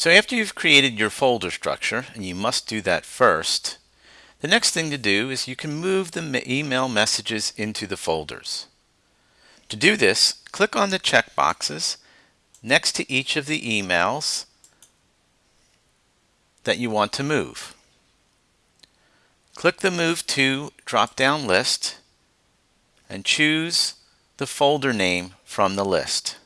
So after you've created your folder structure, and you must do that first, the next thing to do is you can move the email messages into the folders. To do this, click on the checkboxes next to each of the emails that you want to move. Click the Move To drop-down list and choose the folder name from the list.